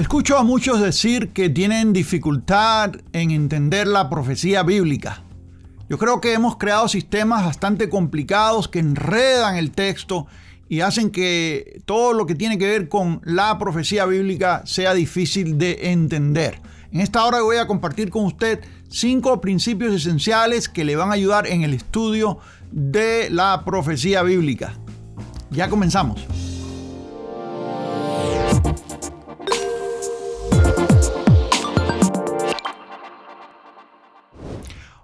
Escucho a muchos decir que tienen dificultad en entender la profecía bíblica. Yo creo que hemos creado sistemas bastante complicados que enredan el texto y hacen que todo lo que tiene que ver con la profecía bíblica sea difícil de entender. En esta hora voy a compartir con usted cinco principios esenciales que le van a ayudar en el estudio de la profecía bíblica. Ya comenzamos.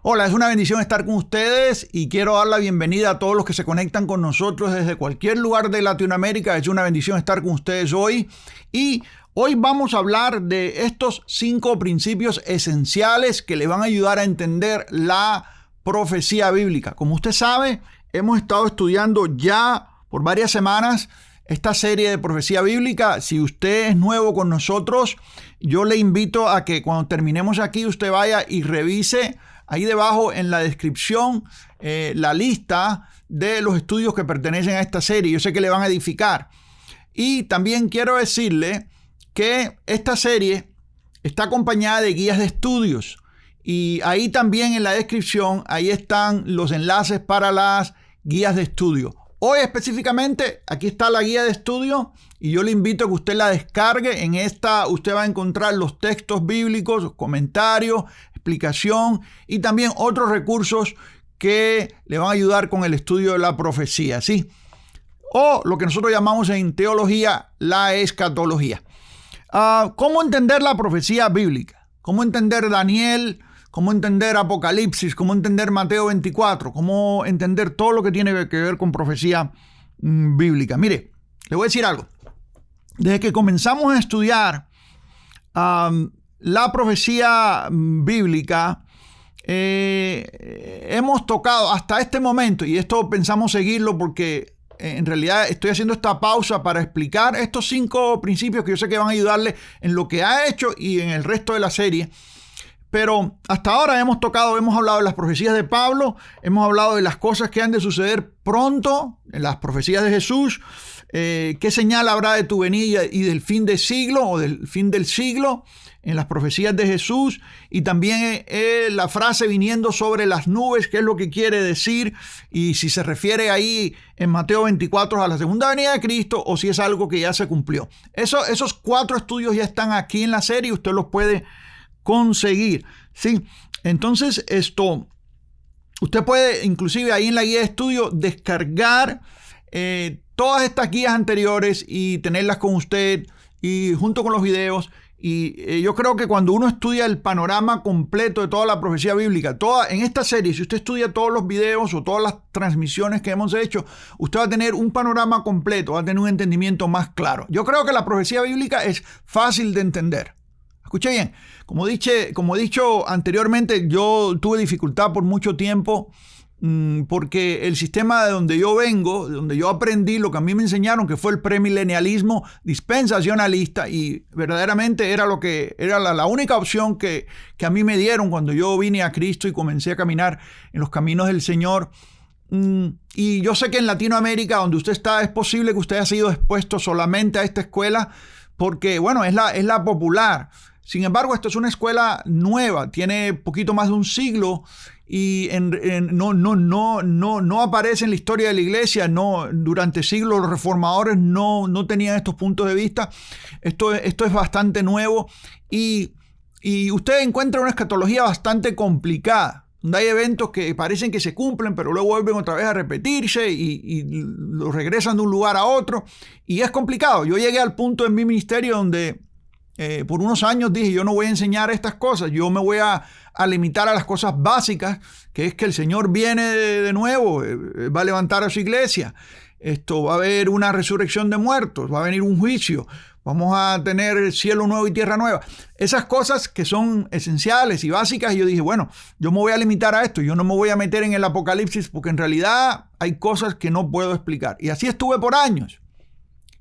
Hola, es una bendición estar con ustedes y quiero dar la bienvenida a todos los que se conectan con nosotros desde cualquier lugar de Latinoamérica. Es una bendición estar con ustedes hoy y hoy vamos a hablar de estos cinco principios esenciales que le van a ayudar a entender la profecía bíblica. Como usted sabe, hemos estado estudiando ya por varias semanas esta serie de profecía bíblica. Si usted es nuevo con nosotros, yo le invito a que cuando terminemos aquí usted vaya y revise ahí debajo en la descripción eh, la lista de los estudios que pertenecen a esta serie. Yo sé que le van a edificar. Y también quiero decirle que esta serie está acompañada de guías de estudios. Y ahí también en la descripción, ahí están los enlaces para las guías de estudio. Hoy específicamente, aquí está la guía de estudio y yo le invito a que usted la descargue. En esta usted va a encontrar los textos bíblicos, comentarios, explicación y también otros recursos que le van a ayudar con el estudio de la profecía, ¿sí? O lo que nosotros llamamos en teología la escatología. Ah, ¿Cómo entender la profecía bíblica? ¿Cómo entender Daniel? ¿Cómo entender Apocalipsis? ¿Cómo entender Mateo 24? ¿Cómo entender todo lo que tiene que ver con profecía mm, bíblica? Mire, le voy a decir algo. Desde que comenzamos a estudiar la profecía mm, bíblica, eh, hemos tocado hasta este momento, y esto pensamos seguirlo porque eh, en realidad estoy haciendo esta pausa para explicar estos cinco principios que yo sé que van a ayudarle en lo que ha hecho y en el resto de la serie. Pero hasta ahora hemos tocado, hemos hablado de las profecías de Pablo, hemos hablado de las cosas que han de suceder pronto, en las profecías de Jesús, eh, qué señal habrá de tu venida y del fin del siglo o del fin del siglo en las profecías de Jesús y también eh, eh, la frase viniendo sobre las nubes, qué es lo que quiere decir y si se refiere ahí en Mateo 24 a la segunda venida de Cristo o si es algo que ya se cumplió. Eso, esos cuatro estudios ya están aquí en la serie, usted los puede conseguir. ¿sí? Entonces esto, usted puede inclusive ahí en la guía de estudio descargar eh, todas estas guías anteriores y tenerlas con usted y junto con los videos y eh, yo creo que cuando uno estudia el panorama completo de toda la profecía bíblica, toda, en esta serie, si usted estudia todos los videos o todas las transmisiones que hemos hecho, usted va a tener un panorama completo, va a tener un entendimiento más claro. Yo creo que la profecía bíblica es fácil de entender. Escuche bien, como, dije, como he dicho anteriormente, yo tuve dificultad por mucho tiempo porque el sistema de donde yo vengo, de donde yo aprendí lo que a mí me enseñaron, que fue el premilenialismo dispensacionalista, y verdaderamente era lo que era la, única opción que, que, a mí me dieron cuando yo vine a Cristo y comencé a caminar en los caminos del Señor. Mm, y yo sé que en Latinoamérica, donde usted está, es posible que usted haya sido expuesto solamente a esta escuela, porque, bueno, es la, es la popular. Sin embargo, esto es una escuela nueva, tiene poquito más de un siglo y no, no, no, no, no aparece en la historia de la iglesia, no, durante siglos los reformadores no, no tenían estos puntos de vista. Esto, esto es bastante nuevo y, y usted encuentra una escatología bastante complicada, donde hay eventos que parecen que se cumplen, pero luego vuelven otra vez a repetirse y, y los regresan de un lugar a otro. Y es complicado. Yo llegué al punto en mi ministerio donde eh, por unos años dije, yo no voy a enseñar estas cosas, yo me voy a, limitar a las cosas básicas, que es que el Señor viene de, nuevo, eh, eh, va a levantar a su iglesia, esto va a haber una resurrección de muertos, va a venir un juicio, vamos a tener cielo nuevo y tierra nueva. Esas cosas que son esenciales y básicas, yo dije, bueno, yo me voy a limitar a esto, yo no me voy a meter en el apocalipsis porque en realidad hay cosas que no puedo explicar. Y así estuve por años.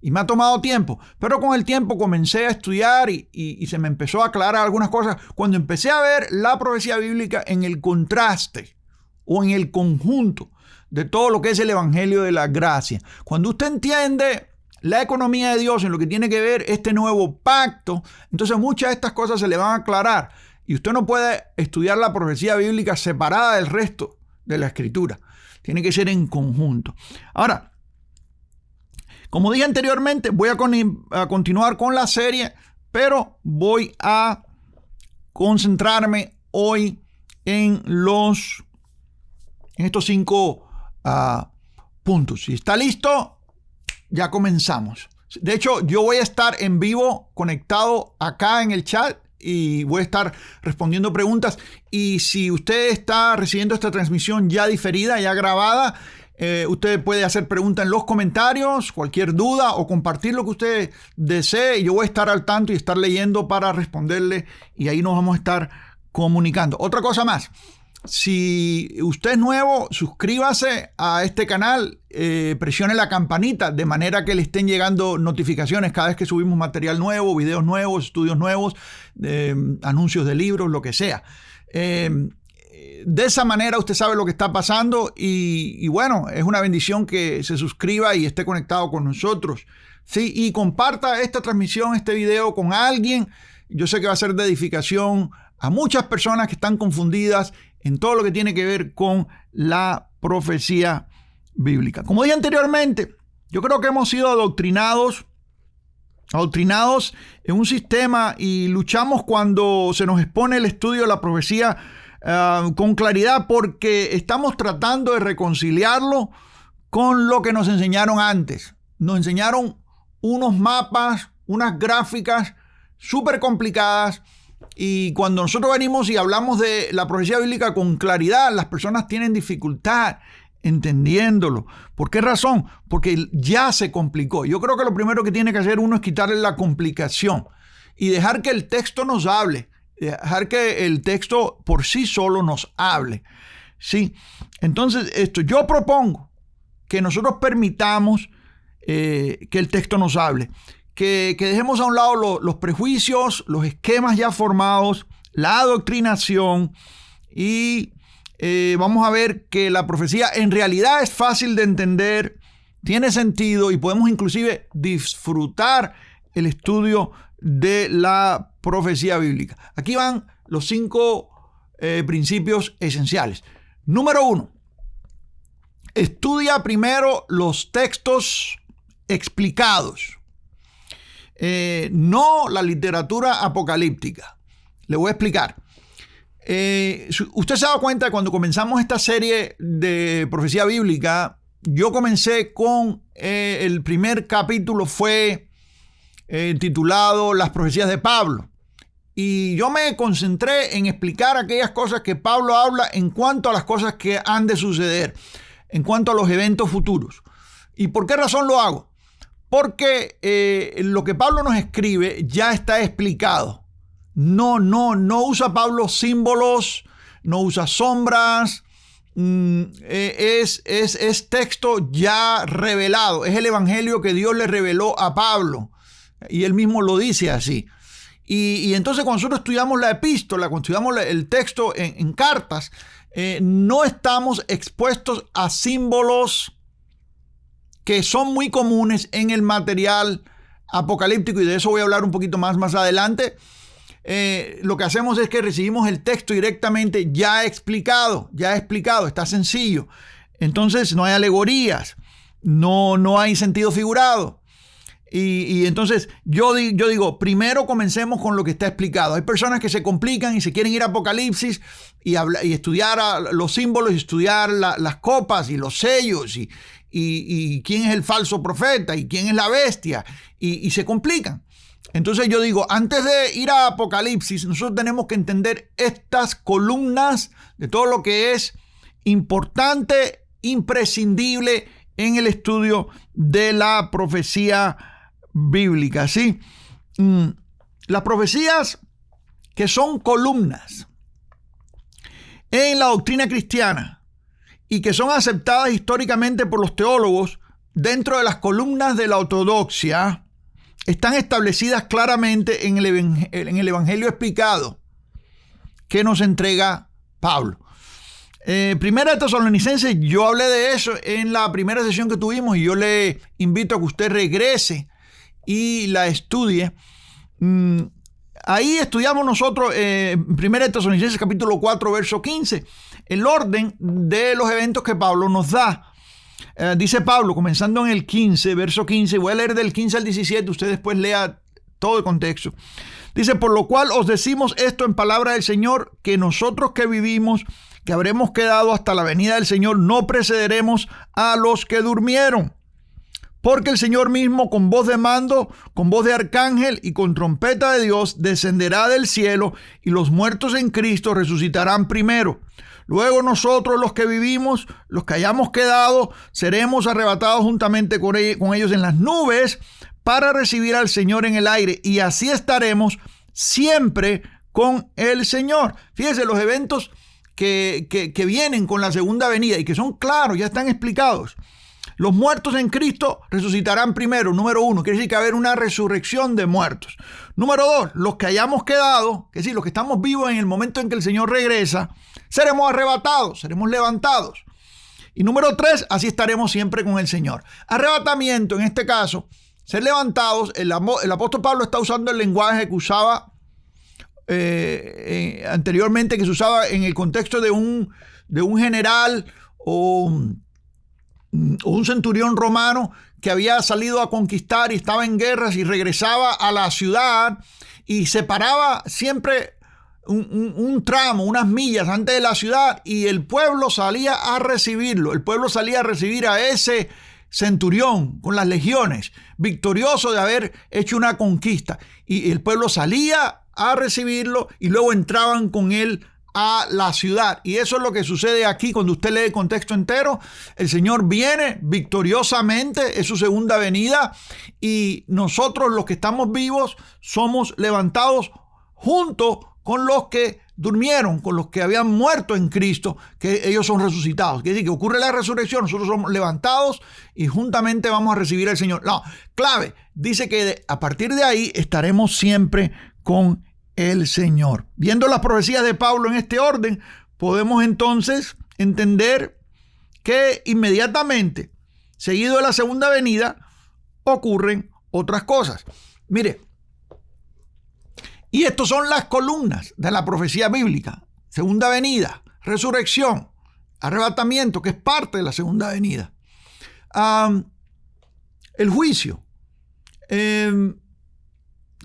Y me ha tomado tiempo, pero con el tiempo comencé a estudiar y, se me empezó a aclarar algunas cosas cuando empecé a ver la profecía bíblica en el contraste o en el conjunto de todo lo que es el Evangelio de la Gracia. Cuando usted entiende la economía de Dios, en lo que tiene que ver este nuevo pacto, entonces muchas de estas cosas se le van a aclarar. Y usted no puede estudiar la profecía bíblica separada del resto de la escritura. Tiene que ser en conjunto. Ahora, como dije anteriormente, voy a, continuar con la serie, pero voy a concentrarme hoy en los en estos cinco ah, puntos. Si está listo, ya comenzamos. De hecho, yo voy a estar en vivo conectado acá en el chat y voy a estar respondiendo preguntas. Y si usted está recibiendo esta transmisión ya diferida, ya grabada, eh, usted puede hacer preguntas en los comentarios, cualquier duda o compartir lo que usted desee. Yo voy a estar al tanto y estar leyendo para responderle y ahí nos vamos a estar comunicando. Otra cosa más. Si usted es nuevo, suscríbase a este canal, eh, presione la campanita de manera que le estén llegando notificaciones cada vez que subimos material nuevo, videos nuevos, estudios nuevos, anuncios de libros, lo que sea. Eh, de esa manera usted sabe lo que está pasando y, bueno, es una bendición que se suscriba y esté conectado con nosotros. Sí, y comparta esta transmisión, este video con alguien. Yo sé que va a ser de edificación a muchas personas que están confundidas en todo lo que tiene que ver con la profecía bíblica. Como dije anteriormente, yo creo que hemos sido adoctrinados, adoctrinados en un sistema y luchamos cuando se nos expone el estudio de la profecía eh, con claridad porque estamos tratando de reconciliarlo con lo que nos enseñaron antes. Nos enseñaron unos mapas, unas gráficas súper complicadas y cuando nosotros venimos y hablamos de la profecía bíblica con claridad, las personas tienen dificultad entendiéndolo. ¿Por qué razón? Porque ya se complicó. Yo creo que lo primero que tiene que hacer uno es quitarle la complicación y dejar que el texto nos hable, dejar que el texto por sí solo nos hable. ¿Sí? Entonces, esto yo propongo que nosotros permitamos eh, que el texto nos hable que, dejemos a un lado los prejuicios, los esquemas ya formados, la adoctrinación y eh, vamos a ver que la profecía en realidad es fácil de entender, tiene sentido y podemos inclusive disfrutar el estudio de la profecía bíblica. Aquí van los cinco eh, principios esenciales. Número uno, estudia primero los textos explicados. Eh, no la literatura apocalíptica. Le voy a explicar. Eh, usted se ha dado cuenta cuando comenzamos esta serie de profecía bíblica, yo comencé con el primer capítulo fue titulado Las profecías de Pablo. Y yo me concentré en explicar aquellas cosas que Pablo habla en cuanto a las cosas que han de suceder, en cuanto a los eventos futuros. ¿Y por qué razón lo hago? Porque eh, lo que Pablo nos escribe ya está explicado. No, no, no usa Pablo símbolos, no usa sombras, mm, eh, es, es, texto ya revelado, es el evangelio que Dios le reveló a Pablo. Y él mismo lo dice así. Y, entonces cuando nosotros estudiamos la epístola, cuando estudiamos el texto en, cartas, eh, no estamos expuestos a símbolos que son muy comunes en el material apocalíptico y de eso voy a hablar un poquito más más adelante. Eh, lo que hacemos es que recibimos el texto directamente ya explicado, ya explicado, está sencillo. Entonces no hay alegorías, no, no hay sentido figurado. Y, entonces yo, digo, primero comencemos con lo que está explicado. Hay personas que se complican y se quieren ir a Apocalipsis y, y estudiar los símbolos y estudiar las copas y los sellos y, y, quién es el falso profeta y quién es la bestia y, se complican. Entonces yo digo, antes de ir a Apocalipsis, nosotros tenemos que entender estas columnas de todo lo que es importante, imprescindible en el estudio de la profecía bíblica. ¿sí? Mm, las profecías que son columnas en la doctrina cristiana y que son aceptadas históricamente por los teólogos dentro de las columnas de la ortodoxia, están establecidas claramente en el, Evangelio explicado que nos entrega Pablo. Eh, primera de Tesalonicenses, yo hablé de eso en la primera sesión que tuvimos y yo le invito a que usted regrese y la estudie. Mm, ahí estudiamos nosotros, eh, primera de Tesalonicenses capítulo 4, verso 15, el orden de los eventos que Pablo nos da. Eh, dice Pablo, comenzando en el 15, verso 15, voy a leer del 15 al 17, usted después lea todo el contexto. Dice, por lo cual os decimos esto en palabra del Señor, que nosotros que vivimos, que habremos quedado hasta la venida del Señor, no precederemos a los que durmieron. Porque el Señor mismo con voz de mando, con voz de arcángel y con trompeta de Dios descenderá del cielo y los muertos en Cristo resucitarán primero. Luego nosotros los que vivimos, los que hayamos quedado, seremos arrebatados juntamente con ellos en las nubes para recibir al Señor en el aire y así estaremos siempre con el Señor. Fíjese, los eventos que, vienen con la segunda venida y que son claros, ya están explicados. Los muertos en Cristo resucitarán primero, número uno, quiere decir que va a haber una resurrección de muertos. Número dos, los que hayamos quedado, que decir, los que estamos vivos en el momento en que el Señor regresa, seremos arrebatados, seremos levantados. Y número tres, así estaremos siempre con el Señor. Arrebatamiento, en este caso, ser levantados, el, apóstol Pablo está usando el lenguaje que usaba eh, anteriormente que se usaba en el contexto de un, de un general o, un centurión romano que había salido a conquistar y estaba en guerras y regresaba a la ciudad y separaba siempre un, un, tramo, unas millas antes de la ciudad y el pueblo salía a recibirlo. El pueblo salía a recibir a ese centurión con las legiones, victorioso de haber hecho una conquista. Y el pueblo salía a recibirlo y luego entraban con él a la ciudad. Y eso es lo que sucede aquí cuando usted lee el contexto entero. El Señor viene victoriosamente, es su segunda venida, y nosotros los que estamos vivos somos levantados junto con los que durmieron, con los que habían muerto en Cristo, que ellos son resucitados. Quiere decir que ocurre la resurrección, nosotros somos levantados y juntamente vamos a recibir al Señor. No, clave, dice que a partir de ahí estaremos siempre con el Señor. Viendo las profecías de Pablo en este orden, podemos entonces entender que inmediatamente, seguido de la segunda venida, ocurren otras cosas. Mire, y estas son las columnas de la profecía bíblica. Segunda venida, resurrección, arrebatamiento, que es parte de la segunda venida. el juicio. Em,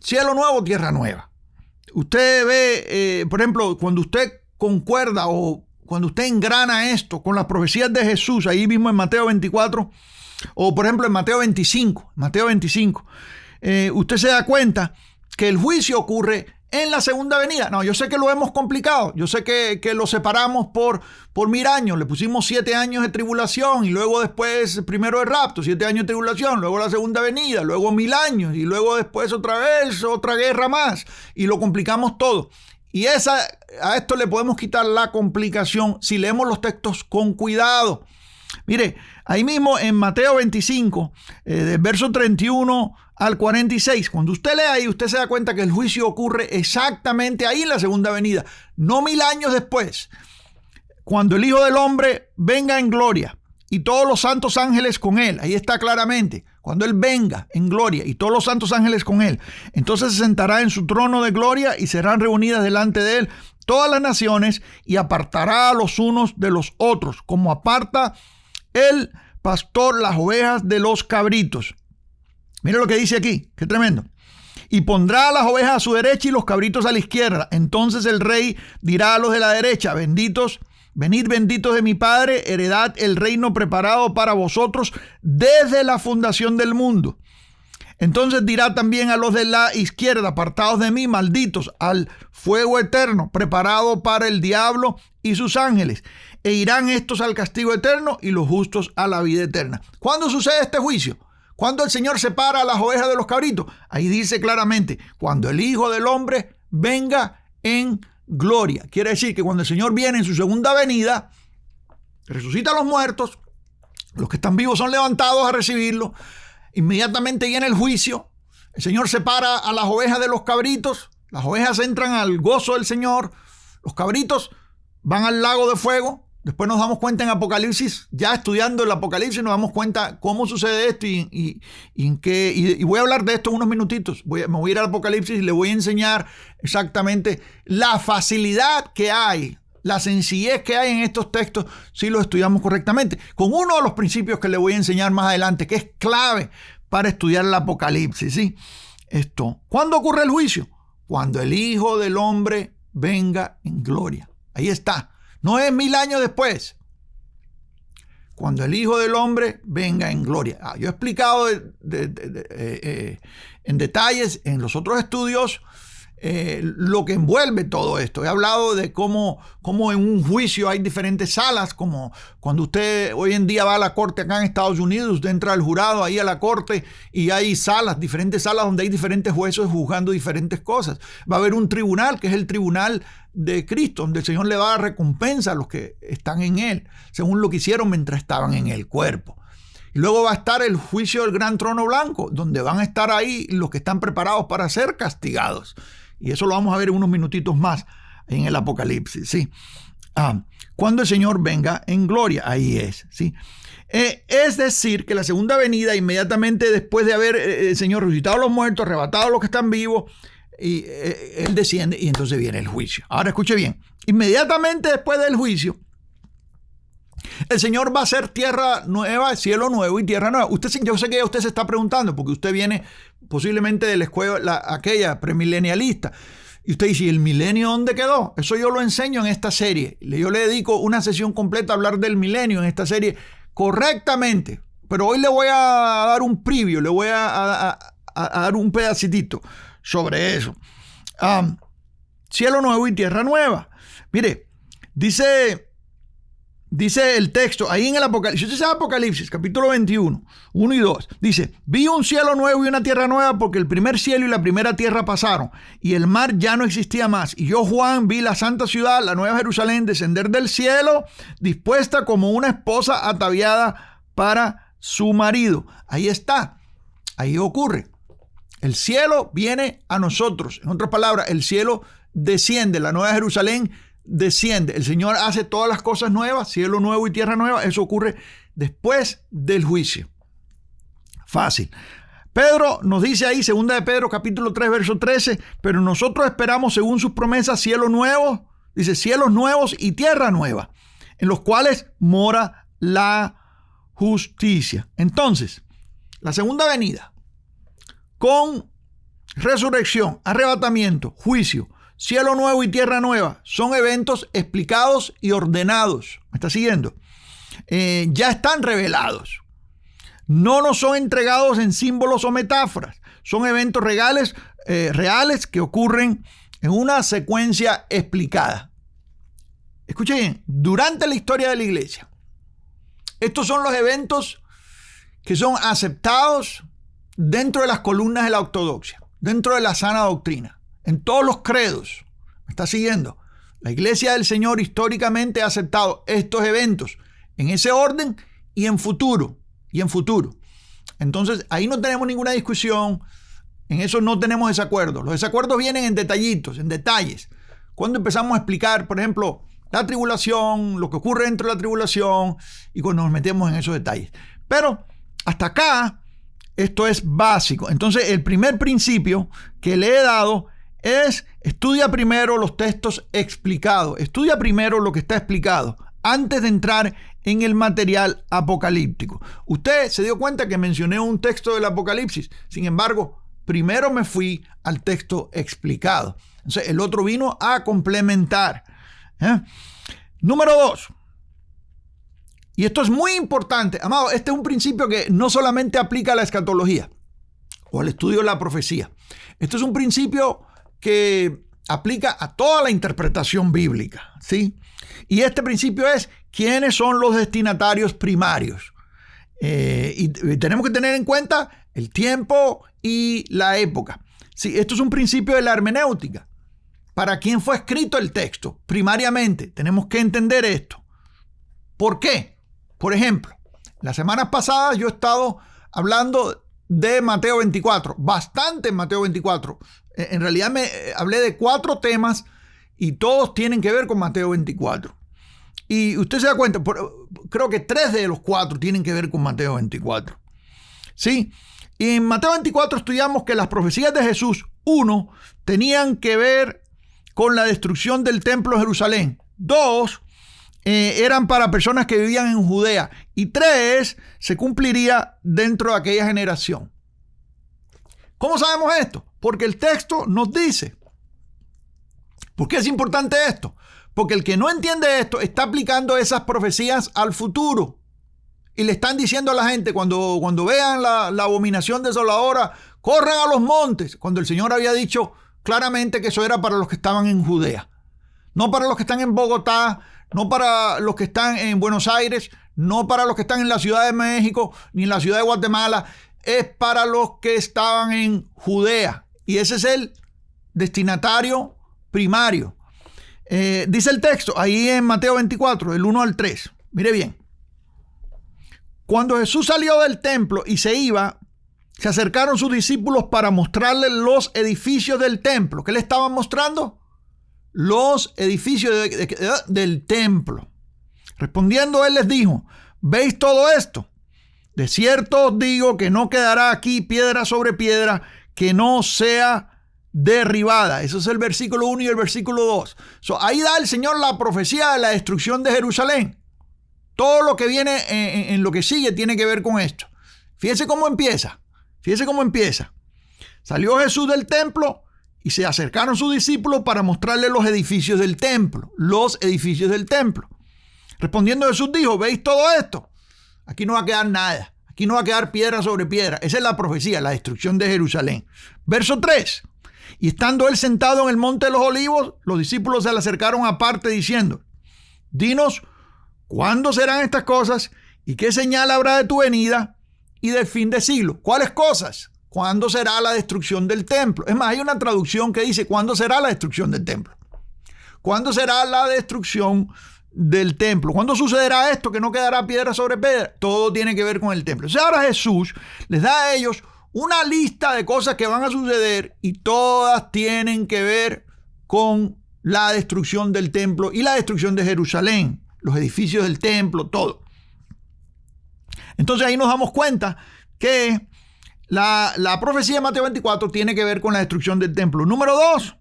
cielo nuevo, tierra nueva. Usted ve, eh, por ejemplo, cuando usted concuerda o cuando usted engrana esto con las profecías de Jesús, ahí mismo en Mateo 24, o por ejemplo en Mateo 25, Mateo 25, eh, usted se da cuenta que el juicio ocurre en la segunda venida. No, yo sé que lo hemos complicado, yo sé que, lo separamos por, por mil años, le pusimos siete años de tribulación y luego después primero el rapto, siete años de tribulación, luego la segunda venida, luego mil años y luego después otra vez otra guerra más y lo complicamos todo. Y esa, a esto le podemos quitar la complicación si leemos los textos con cuidado. Mire, ahí mismo en Mateo 25, eh, del verso 31 al 46. Cuando usted lee ahí, usted se da cuenta que el juicio ocurre exactamente ahí en la segunda venida, no mil años después. Cuando el Hijo del Hombre venga en gloria y todos los santos ángeles con él, ahí está claramente, cuando él venga en gloria y todos los santos ángeles con él, entonces se sentará en su trono de gloria y serán reunidas delante de él todas las naciones y apartará a los unos de los otros, como aparta el pastor las ovejas de los cabritos. Mira lo que dice aquí, qué tremendo. Y pondrá las ovejas a su derecha y los cabritos a la izquierda. Entonces el rey dirá a los de la derecha, benditos, venid benditos de mi Padre, heredad el reino preparado para vosotros desde la fundación del mundo. Entonces dirá también a los de la izquierda, apartados de mí, malditos, al fuego eterno, preparado para el diablo y sus ángeles. E irán estos al castigo eterno y los justos a la vida eterna. ¿Cuándo sucede este juicio? Cuando el Señor separa a las ovejas de los cabritos, ahí dice claramente, cuando el Hijo del Hombre venga en gloria. Quiere decir que cuando el Señor viene en su segunda venida, resucita a los muertos, los que están vivos son levantados a recibirlo, inmediatamente viene el juicio, el Señor separa a las ovejas de los cabritos, las ovejas entran al gozo del Señor, los cabritos van al lago de fuego, Después nos damos cuenta en Apocalipsis, ya estudiando el Apocalipsis, nos damos cuenta cómo sucede esto y, en qué. Y, voy a hablar de esto en unos minutitos. Voy, me voy a ir al Apocalipsis y le voy a enseñar exactamente la facilidad que hay, la sencillez que hay en estos textos si los estudiamos correctamente. Con uno de los principios que le voy a enseñar más adelante, que es clave para estudiar el Apocalipsis. ¿sí? Esto. ¿Cuándo ocurre el juicio? Cuando el Hijo del Hombre venga en gloria. Ahí está. No es mil años después. Cuando el Hijo del Hombre venga en gloria. Ah, yo he explicado eh, eh, en detalles en los otros estudios eh, lo que envuelve todo esto. He hablado de cómo, cómo, en un juicio hay diferentes salas, como cuando usted hoy en día va a la corte acá en Estados Unidos, usted entra al jurado ahí a la corte y hay salas, diferentes salas donde hay diferentes jueces juzgando diferentes cosas. Va a haber un tribunal, que es el tribunal de Cristo, donde el Señor le va a dar recompensa a los que están en él, según lo que hicieron mientras estaban en el cuerpo. Y luego va a estar el juicio del gran trono blanco, donde van a estar ahí los que están preparados para ser castigados. Y eso lo vamos a ver en unos minutitos más en el Apocalipsis, ¿sí? Ah, cuando el Señor venga en gloria, ahí es, ¿sí? Eh, es decir, que la segunda venida, inmediatamente después de haber eh, el Señor resucitado a los muertos, arrebatado a los que están vivos, y eh, Él desciende y entonces viene el juicio. Ahora escuche bien, inmediatamente después del juicio, el Señor va a hacer tierra nueva, cielo nuevo y tierra nueva. Usted, yo sé que usted se está preguntando, porque usted viene posiblemente de la escuela aquella premilenialista. Y usted dice, ¿y el milenio dónde quedó? Eso yo lo enseño en esta serie. Yo le dedico una sesión completa a hablar del milenio en esta serie correctamente. Pero hoy le voy a dar un preview, le voy a, dar un pedacitito sobre eso. cielo nuevo y tierra nueva. Mire, dice Dice el texto, ahí en el Apocalipsis, Apocalipsis, capítulo 21, 1 y 2, dice, vi un cielo nuevo y una tierra nueva porque el primer cielo y la primera tierra pasaron y el mar ya no existía más. Y yo, Juan, vi la santa ciudad, la nueva Jerusalén, descender del cielo, dispuesta como una esposa ataviada para su marido. Ahí está, ahí ocurre. El cielo viene a nosotros. En otras palabras, el cielo desciende, la nueva Jerusalén desciende, el Señor hace todas las cosas nuevas, cielo nuevo y tierra nueva, eso ocurre después del juicio. Fácil. Pedro nos dice ahí, segunda de Pedro, capítulo 3, verso 13, pero nosotros esperamos según sus promesas cielo nuevo, dice cielos nuevos y tierra nueva, en los cuales mora la justicia. Entonces, la segunda venida, con resurrección, arrebatamiento, juicio, Cielo nuevo y tierra nueva son eventos explicados y ordenados. ¿Me está siguiendo? Eh, ya están revelados. No nos son entregados en símbolos o metáforas. Son eventos reales, eh, reales que ocurren en una secuencia explicada. Escuchen bien, durante la historia de la iglesia, estos son los eventos que son aceptados dentro de las columnas de la ortodoxia, dentro de la sana doctrina en todos los credos. ¿Me está siguiendo? La iglesia del Señor históricamente ha aceptado estos eventos en ese orden y en futuro. Y en futuro. Entonces, ahí no tenemos ninguna discusión. En eso no tenemos desacuerdos. Los desacuerdos vienen en detallitos, en detalles. Cuando empezamos a explicar, por ejemplo, la tribulación, lo que ocurre dentro de la tribulación, y cuando nos metemos en esos detalles. Pero hasta acá, esto es básico. Entonces, el primer principio que le he dado es estudia primero los textos explicados, estudia primero lo que está explicado antes de entrar en el material apocalíptico. Usted se dio cuenta que mencioné un texto del Apocalipsis, sin embargo, primero me fui al texto explicado. Entonces, el otro vino a complementar. ¿eh? Número dos. Y esto es muy importante, amado, este es un principio que no solamente aplica a la escatología o al estudio de la profecía. Esto es un principio que aplica a toda la interpretación bíblica, ¿sí? Y este principio es quiénes son los destinatarios primarios. Eh, y, tenemos que tener en cuenta el tiempo y la época. Sí, esto es un principio de la hermenéutica. ¿Para quién fue escrito el texto? Primariamente, tenemos que entender esto. ¿Por qué? Por ejemplo, las semanas pasadas yo he estado hablando de Mateo 24, bastante en Mateo 24. Eh, en realidad me eh, hablé de cuatro temas y todos tienen que ver con Mateo 24. Y usted se da cuenta, creo que tres de los cuatro tienen que ver con Mateo 24. ¿Sí? Y en Mateo 24 estudiamos que las profecías de Jesús, uno, tenían que ver con la destrucción del templo de Jerusalén. Dos, eh, eran para personas que vivían en Judea. Y tres, se cumpliría dentro de aquella generación. ¿Cómo sabemos esto? Porque el texto nos dice. ¿Por qué es importante esto? Porque el que no entiende esto está aplicando esas profecías al futuro. Y le están diciendo a la gente, cuando, cuando vean la, la abominación desoladora, corran a los montes. Cuando el Señor había dicho claramente que eso era para los que estaban en Judea. No para los que están en Bogotá, no para los que están en Buenos Aires, no para los que están en la Ciudad de México, ni en la Ciudad de Guatemala. Es para los que estaban en Judea. Y ese es el destinatario primario. Eh, dice el texto ahí en Mateo 24, del 1 al 3. Mire bien. Cuando Jesús salió del templo y se iba, se acercaron sus discípulos para mostrarle los edificios del templo. ¿Qué le estaban mostrando? Los edificios del templo. Respondiendo, él les dijo, ¿veis todo esto? De cierto os digo que no quedará aquí piedra sobre piedra que no sea derribada. Eso es el versículo 1 y el versículo 2. ahí da el Señor la profecía de la destrucción de Jerusalén. Todo lo que viene en, en, lo que sigue tiene que ver con esto. Fíjese cómo empieza. Fíjese cómo empieza. Salió Jesús del templo y se acercaron sus discípulos para mostrarle los edificios del templo. Los edificios del templo. Respondiendo Jesús dijo, ¿veis todo esto? Aquí no va a quedar nada. Aquí no va a quedar piedra sobre piedra. Esa es la profecía, la destrucción de Jerusalén. Verso 3. Y estando él sentado en el monte de los olivos, los discípulos se le acercaron aparte diciendo, dinos, ¿cuándo serán estas cosas? ¿Y qué señal habrá de tu venida y del fin de siglo? ¿Cuáles cosas? ¿Cuándo será la destrucción del templo? Es más, hay una traducción que dice, ¿cuándo será la destrucción del templo? ¿Cuándo será la destrucción del templo? ¿Cuándo sucederá esto? Que no quedará piedra sobre piedra. Todo tiene que ver con el templo. O sea, ahora Jesús les da a ellos una lista de cosas que van a suceder y todas tienen que ver con la destrucción del templo y la destrucción de Jerusalén, los edificios del templo, todo. Entonces ahí nos damos cuenta que la, profecía de Mateo 24 tiene que ver con la destrucción del templo. Número dos,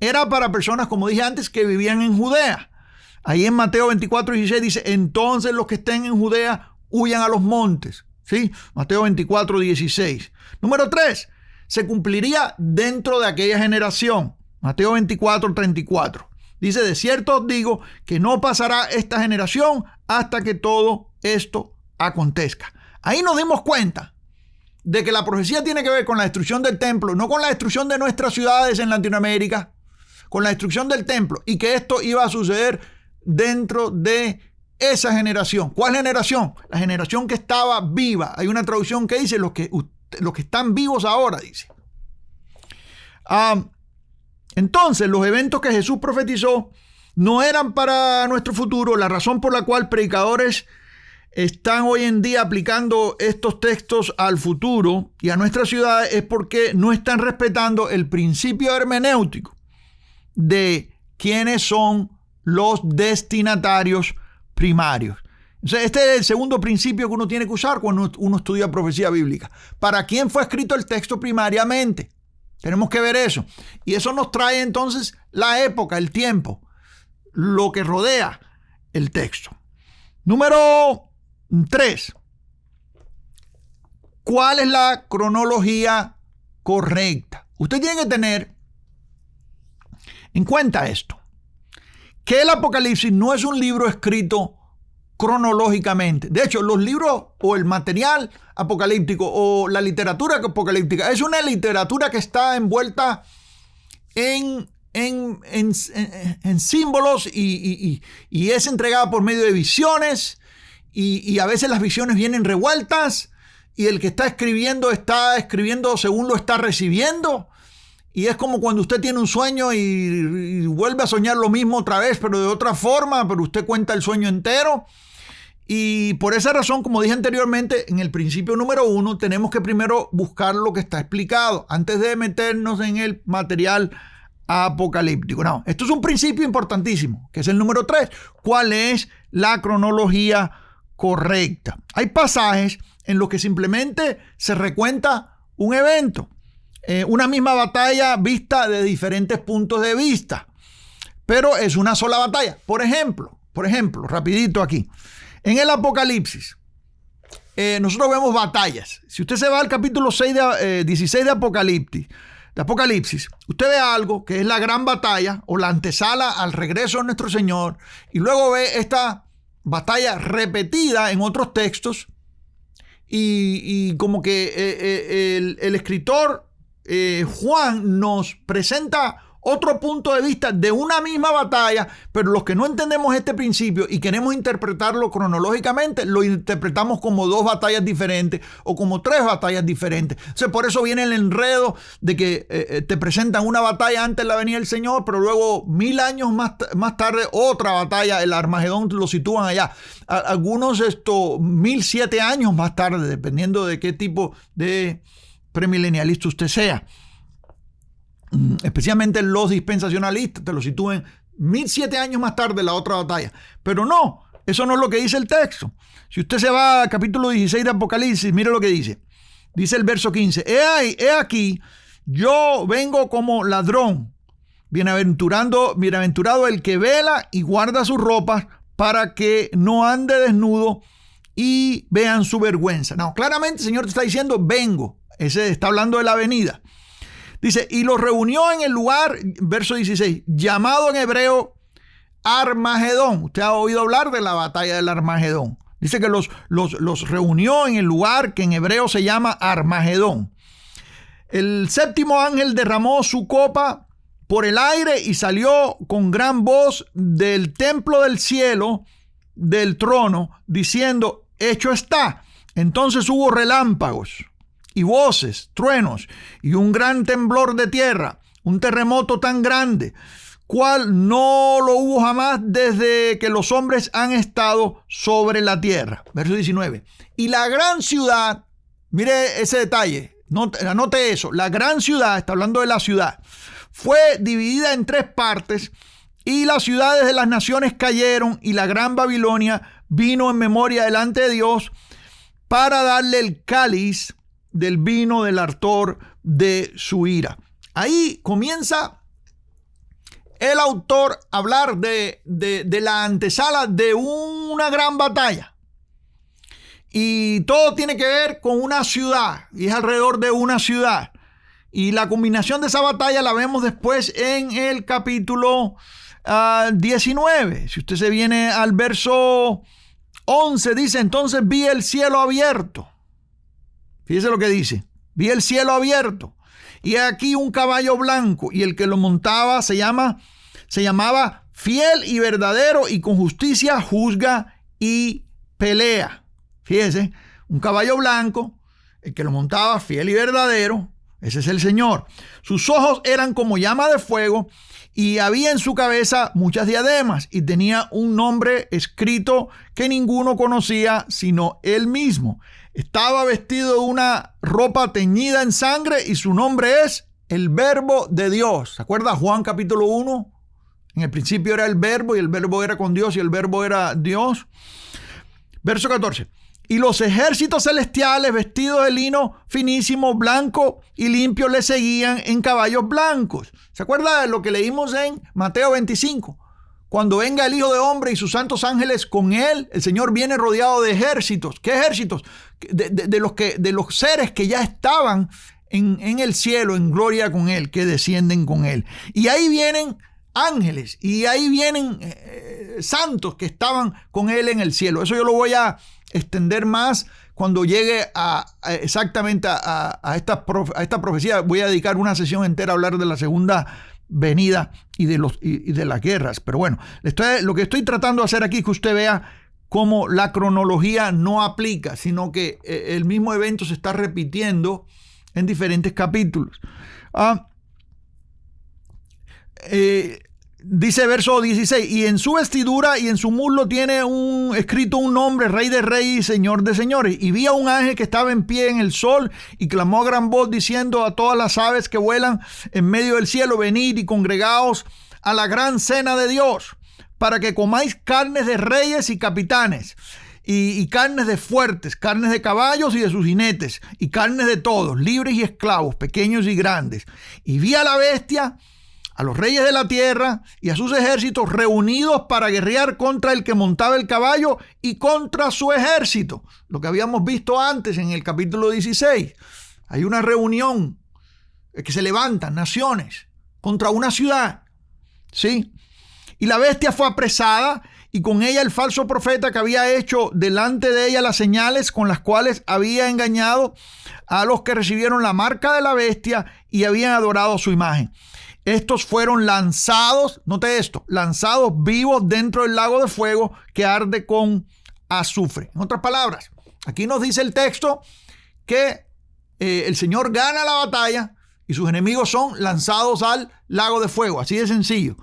era para personas, como dije antes, que vivían en Judea. Ahí en Mateo 24, 16 dice, entonces los que estén en Judea huyan a los montes. ¿Sí? Mateo 24, 16. Número 3. Se cumpliría dentro de aquella generación. Mateo 24, 34. Dice, de cierto os digo que no pasará esta generación hasta que todo esto acontezca. Ahí nos dimos cuenta de que la profecía tiene que ver con la destrucción del templo, no con la destrucción de nuestras ciudades en Latinoamérica, con la destrucción del templo y que esto iba a suceder dentro de esa generación. ¿Cuál generación? La generación que estaba viva. Hay una traducción que dice los que los que están vivos ahora, dice. Ah, entonces, los eventos que Jesús profetizó no eran para nuestro futuro. La razón por la cual predicadores están hoy en día aplicando estos textos al futuro y a nuestra ciudad es porque no están respetando el principio hermenéutico de quiénes son los destinatarios primarios este es el segundo principio que uno tiene que usar cuando uno estudia profecía bíblica. ¿Para quién fue escrito el texto primariamente? Tenemos que ver eso. Y eso nos trae entonces la época, el tiempo, lo que rodea el texto. Número 3. ¿Cuál es la cronología correcta? Usted tiene que tener en cuenta esto, que el Apocalipsis no es un libro escrito cronológicamente. De hecho, los libros o el material apocalíptico o la literatura apocalíptica es una literatura que está envuelta en, en, símbolos y, es entregada por medio de visiones y, a veces las visiones vienen revueltas y el que está escribiendo está escribiendo según lo está recibiendo. Y es como cuando usted tiene un sueño y, vuelve a soñar lo mismo otra vez, pero de otra forma, pero usted cuenta el sueño entero. Y por esa razón, como dije anteriormente, en el principio número uno, tenemos que primero buscar lo que está explicado antes de meternos en el material apocalíptico. No, esto es un principio importantísimo, que es el número 3. ¿Cuál es la cronología correcta? Hay pasajes en los que simplemente se recuenta un evento, eh, una misma batalla vista de diferentes puntos de vista, pero es una sola batalla. Por ejemplo, por ejemplo, rapidito aquí, en el Apocalipsis, eh, nosotros vemos batallas. Si usted se va al capítulo 6 de, 16 eh, de Apocalipsis, de Apocalipsis, usted ve algo que es la gran batalla o la antesala al regreso de nuestro Señor y luego ve esta batalla repetida en otros textos y, como que eh, el, el, escritor Juan nos presenta otro punto de vista de una misma batalla, pero los que no entendemos este principio y queremos interpretarlo cronológicamente, lo interpretamos como dos batallas diferentes o como tres batallas diferentes. O por eso viene el enredo de que eh, eh, te presentan una batalla antes de la venida del Señor, pero luego mil años más, más tarde otra batalla, el Armagedón lo sitúan allá. algunos esto mil siete años más tarde, dependiendo de qué tipo de premilenialista usted sea. Mm, especialmente los dispensacionalistas, te lo sitúen mil siete años más tarde la otra batalla. Pero no, eso no es lo que dice el texto. Si usted se va al capítulo 16 de Apocalipsis, mire lo que dice. Dice el verso 15, he, ahí, he aquí, yo vengo como ladrón, bienaventurando, bienaventurado el que vela y guarda sus ropas para que no ande desnudo y vean su vergüenza. No, claramente el Señor te está diciendo, vengo. Ese está hablando de la venida. Dice, y los reunió en el lugar, verso 16, llamado en hebreo Armagedón. Usted ha oído hablar de la batalla del Armagedón. Dice que los, los, los reunió en el lugar que en hebreo se llama Armagedón. El séptimo ángel derramó su copa por el aire y salió con gran voz del templo del cielo, del trono, diciendo, hecho está. Entonces hubo relámpagos y voces, truenos y un gran temblor de tierra, un terremoto tan grande, cual no lo hubo jamás desde que los hombres han estado sobre la tierra. Verso 19. Y la gran ciudad, mire ese detalle, anote eso, la gran ciudad, está hablando de la ciudad, fue dividida en tres partes y las ciudades de las naciones cayeron y la gran Babilonia vino en memoria delante de Dios para darle el cáliz del vino del artor de su ira. Ahí comienza el autor a hablar de, de, la antesala de una gran batalla. Y todo tiene que ver con una ciudad, y es alrededor de una ciudad. Y la combinación de esa batalla la vemos después en el capítulo 19. Ah, si usted se viene al verso 11, dice, entonces vi el cielo abierto Fíjese lo que dice. Vi el cielo abierto y aquí un caballo blanco y el que lo montaba se llama se llamaba fiel y verdadero y con justicia juzga y pelea. Fíjese, un caballo blanco, el que lo montaba fiel y verdadero, ese es el Señor. Sus ojos eran como llama de fuego y había en su cabeza muchas diademas y tenía un nombre escrito que ninguno conocía sino él mismo. Estaba vestido de una ropa teñida en sangre y su nombre es el verbo de Dios. ¿Se acuerda Juan capítulo 1? En el principio era el verbo y el verbo era con Dios y el verbo era Dios. Verso 14. Y los ejércitos celestiales vestidos de lino finísimo, blanco y limpio le seguían en caballos blancos. ¿Se acuerda de lo que leímos en Mateo 25? Cuando venga el Hijo de Hombre y sus santos ángeles con él, el Señor viene rodeado de ejércitos. ¿Qué ejércitos? De, los, que, de los seres que ya estaban en, el cielo, en gloria con él, que descienden con él. Y ahí vienen ángeles y ahí vienen eh, santos que estaban con él en el cielo. Eso yo lo voy a extender más cuando llegue a, exactamente a, esta a esta profecía. Voy a dedicar una sesión entera a hablar de la segunda venida y de, los, y, de las guerras. Pero bueno, lo que estoy tratando de hacer aquí es que usted vea cómo la cronología no aplica, sino que eh, el mismo evento se está repitiendo en diferentes capítulos. Ah, eh, Dice verso 16, y en su vestidura y en su muslo tiene un, escrito un nombre, Rey de Reyes y Señor de Señores. Y vi a un ángel que estaba en pie en el sol y clamó a gran voz diciendo a todas las aves que vuelan en medio del cielo, venid y congregaos a la gran cena de Dios, para que comáis carnes de reyes y capitanes. Y, y, carnes de fuertes, carnes de caballos y de sus jinetes, y carnes de todos, libres y esclavos, pequeños y grandes. Y vi a la bestia a los reyes de la tierra y a sus ejércitos reunidos para guerrear contra el que montaba el caballo y contra su ejército. Lo que habíamos visto antes en el capítulo 16. Hay una reunión que se levantan naciones contra una ciudad. ¿Sí? Y la bestia fue apresada y con ella el falso profeta que había hecho delante de ella las señales con las cuales había engañado a los que recibieron la marca de la bestia y habían adorado su imagen. Estos fueron lanzados, note esto, lanzados vivos dentro del lago de fuego que arde con azufre. En otras palabras, aquí nos dice el texto que eh, el Señor gana la batalla y sus enemigos son lanzados al lago de fuego, así de sencillo.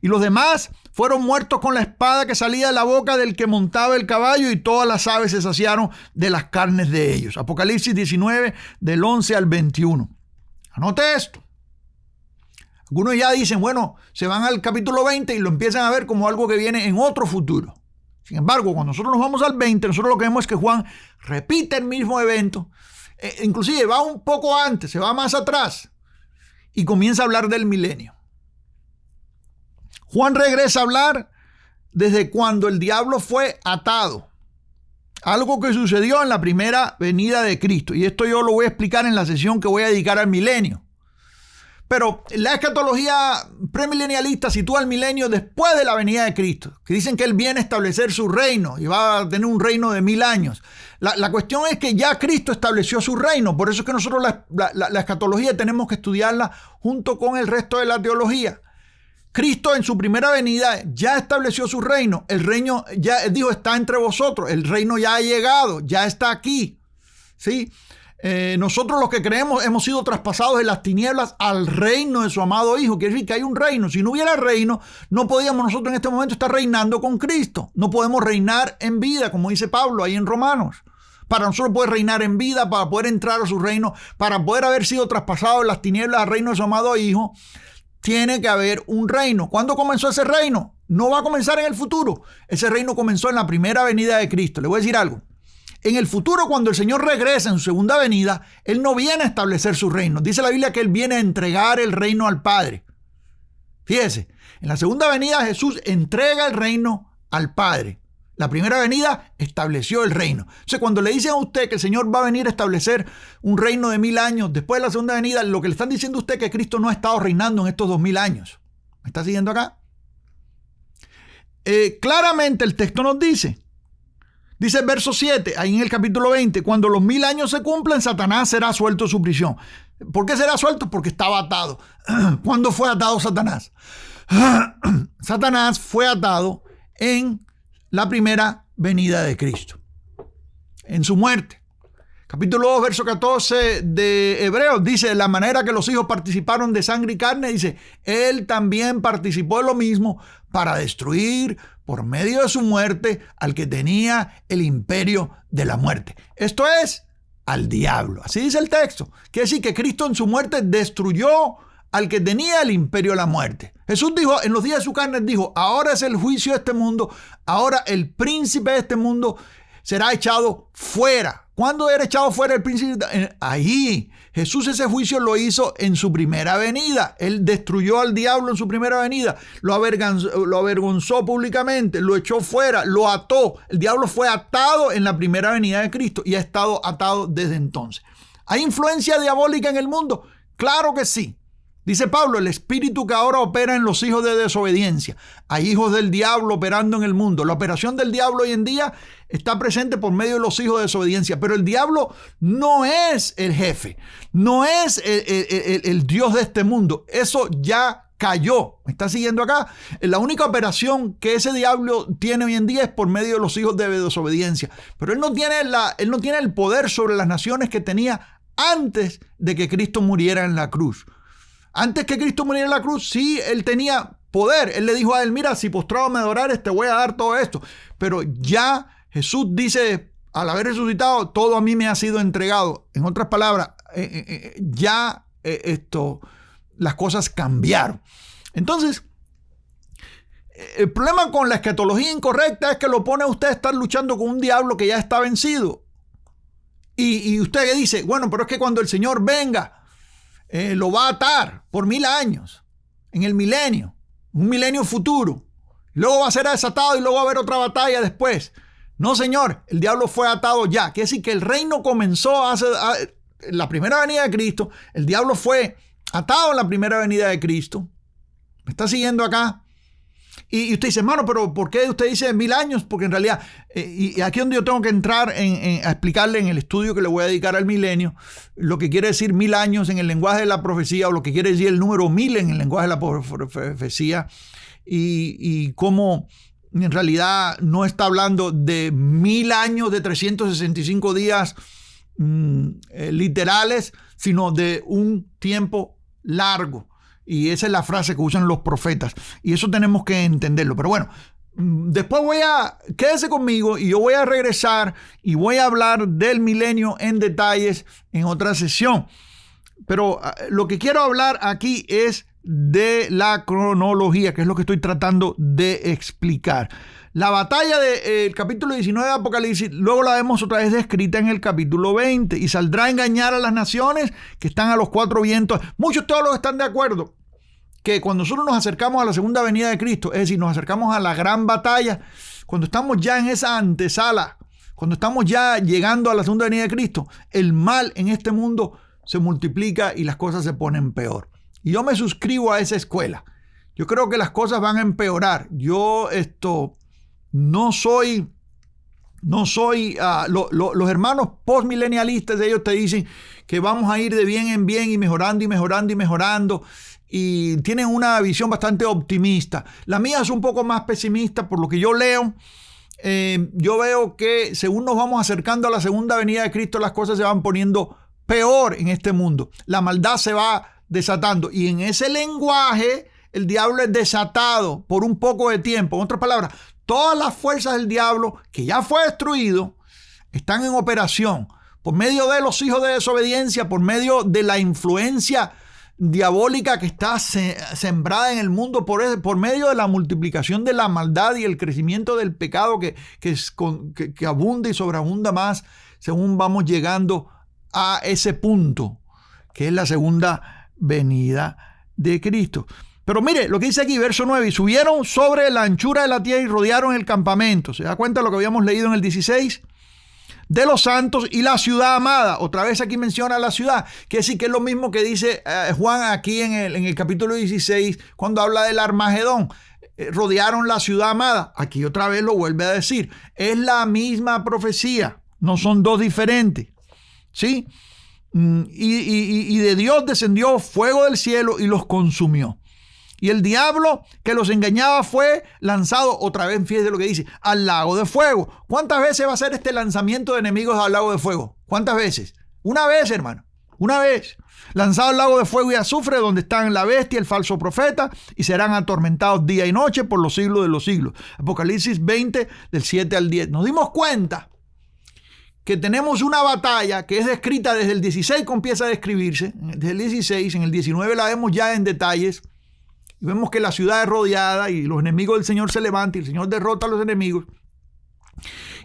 Y los demás fueron muertos con la espada que salía de la boca del que montaba el caballo y todas las aves se saciaron de las carnes de ellos. Apocalipsis 19 del 11 al 21. Anote esto. Algunos ya dicen, bueno, se van al capítulo 20 y lo empiezan a ver como algo que viene en otro futuro. Sin embargo, cuando nosotros nos vamos al 20, nosotros lo que vemos es que Juan repite el mismo evento, eh, inclusive va un poco antes, se va más atrás y comienza a hablar del milenio. Juan regresa a hablar desde cuando el diablo fue atado. Algo que sucedió en la primera venida de Cristo. Y esto yo lo voy a explicar en la sesión que voy a dedicar al milenio. Pero la escatología premilenialista sitúa el milenio después de la venida de Cristo, que dicen que Él viene a establecer su reino y va a tener un reino de mil años. La, cuestión es que ya Cristo estableció su reino, por eso es que nosotros la, la, escatología tenemos que estudiarla junto con el resto de la teología. Cristo en su primera venida ya estableció su reino, el reino ya dijo está entre vosotros, el reino ya ha llegado, ya está aquí. ¿Sí? Eh, nosotros los que creemos hemos sido traspasados de las tinieblas al reino de su amado Hijo. Quiere decir que hay un reino. Si no hubiera reino, no podíamos nosotros en este momento estar reinando con Cristo. No podemos reinar en vida, como dice Pablo ahí en Romanos. Para nosotros poder reinar en vida, para poder entrar a su reino, para poder haber sido traspasados de las tinieblas al reino de su amado Hijo, tiene que haber un reino. ¿Cuándo comenzó ese reino? No va a comenzar en el futuro. Ese reino comenzó en la primera venida de Cristo. Le voy a decir algo. En el futuro, cuando el Señor regresa en su segunda venida, Él no viene a establecer su reino. Dice la Biblia que Él viene a entregar el reino al Padre. Fíjese, en la segunda venida Jesús entrega el reino al Padre. La primera venida estableció el reino. O sea, cuando le dicen a usted que el Señor va a venir a establecer un reino de mil años después de la segunda venida, lo que le están diciendo a usted es que Cristo no ha estado reinando en estos dos mil años. ¿Me está siguiendo acá? Eh, claramente el texto nos dice Dice el verso 7, ahí en el capítulo 20, cuando los mil años se cumplen, Satanás será suelto de su prisión. ¿Por qué será suelto? Porque estaba atado. ¿Cuándo fue atado Satanás? Satanás fue atado en la primera venida de Cristo, en su muerte. Capítulo 2, verso 14 de Hebreos dice, la manera que los hijos participaron de sangre y carne, dice, él también participó de lo mismo para destruir por medio de su muerte al que tenía el imperio de la muerte. Esto es al diablo. Así dice el texto. Quiere decir que Cristo en su muerte destruyó al que tenía el imperio de la muerte. Jesús dijo, en los días de su carne, dijo, ahora es el juicio de este mundo, ahora el príncipe de este mundo será echado fuera. ¿Cuándo era echado fuera el príncipe? Ahí. Jesús ese juicio lo hizo en su primera venida. Él destruyó al diablo en su primera venida. Lo avergonzó, lo avergonzó públicamente. Lo echó fuera. Lo ató. El diablo fue atado en la primera venida de Cristo y ha estado atado desde entonces. ¿Hay influencia diabólica en el mundo? Claro que sí. Dice Pablo, el espíritu que ahora opera en los hijos de desobediencia. Hay hijos del diablo operando en el mundo. La operación del diablo hoy en día está presente por medio de los hijos de desobediencia. Pero el diablo no es el jefe, no es el, Dios de este mundo. Eso ya cayó. ¿Me está siguiendo acá? La única operación que ese diablo tiene hoy en día es por medio de los hijos de desobediencia. Pero él no tiene, la, él no tiene el poder sobre las naciones que tenía antes de que Cristo muriera en la cruz. Antes que Cristo muriera en la cruz, sí, él tenía poder. Él le dijo a él, mira, si postrado me adorares, te voy a dar todo esto. Pero ya Jesús dice, al haber resucitado, todo a mí me ha sido entregado. En otras palabras, eh, eh, eh, ya esto, las cosas cambiaron. Entonces, el problema con la escatología incorrecta es que lo pone a usted a estar luchando con un diablo que ya está vencido. Y, y usted dice, bueno, pero es que cuando el Señor venga, lo va a atar por mil años, en el milenio, un milenio futuro. Luego va a ser desatado y luego va a haber otra batalla después. No, señor, el diablo fue atado ya. Quiere decir que el reino comenzó hace, en la primera venida de Cristo. El diablo fue atado en la primera venida de Cristo. ¿Me está siguiendo acá? Y, usted dice, hermano, pero ¿por qué usted dice mil años? Porque en realidad, eh, y aquí es donde yo tengo que entrar en, a explicarle en el estudio que le voy a dedicar al milenio, lo que quiere decir mil años en el lenguaje de la profecía, o lo que quiere decir el número mil en el lenguaje de la profecía, y, y cómo en realidad no está hablando de mil años de 365 días mm, eh, literales, sino de un tiempo largo. Y esa es la frase que usan los profetas. Y eso tenemos que entenderlo. Pero bueno, mm, después voy a, quédese conmigo y yo voy a regresar y voy a hablar del milenio en detalles en otra sesión. Pero ah, lo que quiero hablar aquí es de la cronología, que es lo que estoy tratando de explicar. La batalla del capítulo 19 de Apocalipsis, luego la vemos otra vez descrita en el capítulo 20 y saldrá a engañar a las naciones que están a los cuatro vientos. Muchos teólogos están de acuerdo que cuando nosotros nos acercamos a la segunda venida de Cristo, es decir, nos acercamos a la gran batalla, cuando estamos ya en esa antesala, cuando estamos ya llegando a la segunda venida de Cristo, el mal en este mundo se multiplica y las cosas se ponen peor. Y yo me suscribo a esa escuela. Yo creo que las cosas van a empeorar. Yo esto no soy, no soy, ah, los hermanos postmilenialistas, ellos te dicen que vamos a ir de bien en bien y mejorando y mejorando y mejorando. Y tienen una visión bastante optimista. La mía es un poco más pesimista por lo que yo leo. Eh, yo veo que según nos vamos acercando a la segunda venida de Cristo, las cosas se van poniendo peor en este mundo. La maldad se va desatando. Y en ese lenguaje, el diablo es desatado por un poco de tiempo. En otras palabras, Todas las fuerzas del diablo, que ya fue destruido, están en operación por medio de los hijos de desobediencia, por medio de la influencia diabólica que está sembrada en el mundo, por, por medio de la multiplicación de la maldad y el crecimiento del pecado que, que, que abunda y sobreabunda más según vamos llegando a ese punto, que es la segunda venida de Cristo. Pero mire lo que dice aquí, verso 9, y subieron sobre la anchura de la tierra y rodearon el campamento. ¿Se da cuenta de lo que habíamos leído en el 16? De los santos y la ciudad amada. Otra vez aquí menciona la ciudad, que sí que es lo mismo que dice eh, Juan aquí en el, en el capítulo 16, cuando habla del Armagedón. Eh, rodearon la ciudad amada. Aquí otra vez lo vuelve a decir. Es la misma profecía, no son dos diferentes. ¿Sí? Mm, y, y de Dios descendió fuego del cielo y los consumió. Y el diablo que los engañaba fue lanzado otra vez, fíjese lo que dice, al lago de fuego. ¿Cuántas veces va a ser este lanzamiento de enemigos al lago de fuego? ¿Cuántas veces? Una vez, hermano. Una vez. Lanzado al lago de fuego y azufre, donde están la bestia, el falso profeta, y serán atormentados día y noche por los siglos de los siglos. Apocalipsis 20, del 7 al 10. Nos dimos cuenta que tenemos una batalla que es descrita desde el 16, empieza a describirse, desde el 16, en el 19 la vemos ya en detalles y vemos que la ciudad es rodeada y los enemigos del Señor se levantan y el Señor derrota a los enemigos.